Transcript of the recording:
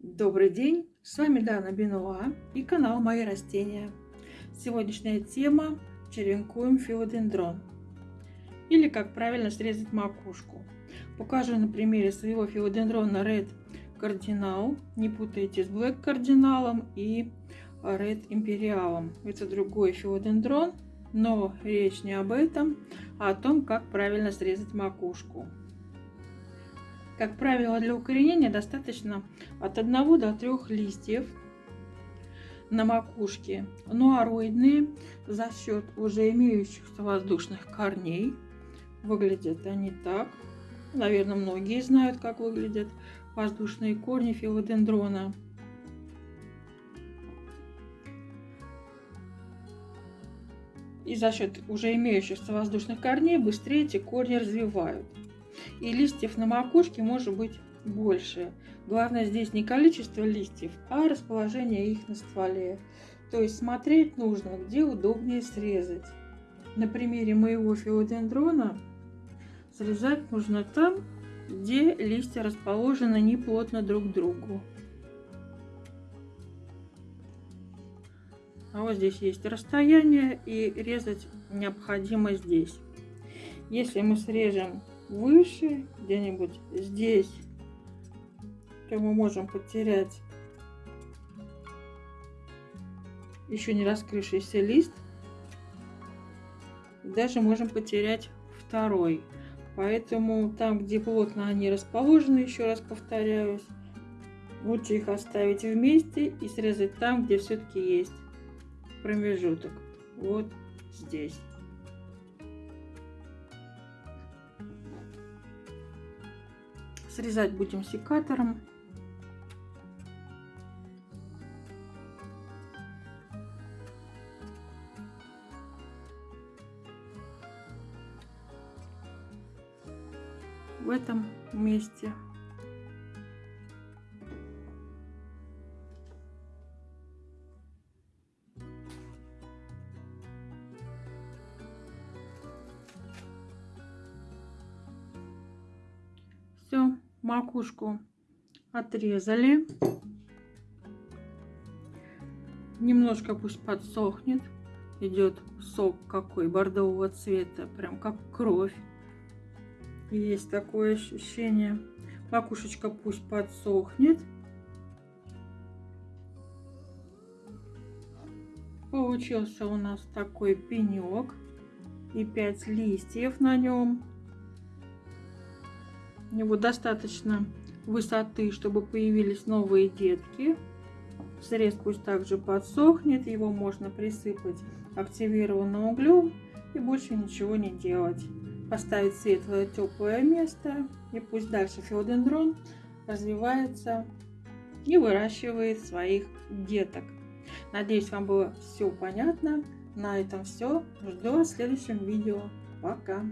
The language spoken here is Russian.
Добрый день, с вами Дана Бенуа и канал Мои растения. Сегодняшняя тема – черенкуем филодендрон или как правильно срезать макушку. Покажу на примере своего филодендрона Red Cardinal, не путайте с Black кардиналом и Red Imperial. Это другой филодендрон, но речь не об этом, а о том, как правильно срезать макушку. Как правило, для укоренения достаточно от 1 до 3 листьев на макушке, нуароидные за счет уже имеющихся воздушных корней. Выглядят они так. Наверное, многие знают, как выглядят воздушные корни филодендрона. И за счет уже имеющихся воздушных корней быстрее эти корни развивают и листьев на макушке может быть больше. Главное здесь не количество листьев, а расположение их на стволе. То есть смотреть нужно, где удобнее срезать. На примере моего филодендрона срезать нужно там, где листья расположены не плотно друг к другу. А вот здесь есть расстояние и резать необходимо здесь. Если мы срежем выше, где-нибудь здесь, то мы можем потерять еще не раскрывшийся лист. Даже можем потерять второй. Поэтому там, где плотно они расположены, еще раз повторяюсь, лучше их оставить вместе и срезать там, где все-таки есть промежуток. Вот здесь. Срезать будем секатором. В этом месте. Макушку отрезали. Немножко пусть подсохнет. Идет сок какой бордового цвета, прям как кровь. Есть такое ощущение. Макушечка пусть подсохнет. Получился у нас такой пенек и 5 листьев на нем. У него достаточно высоты, чтобы появились новые детки. Срез пусть также подсохнет, его можно присыпать активированным углем и больше ничего не делать. Поставить светлое теплое место и пусть дальше филодендрон развивается и выращивает своих деток. Надеюсь, вам было все понятно. На этом все. Жду вас в следующем видео. Пока!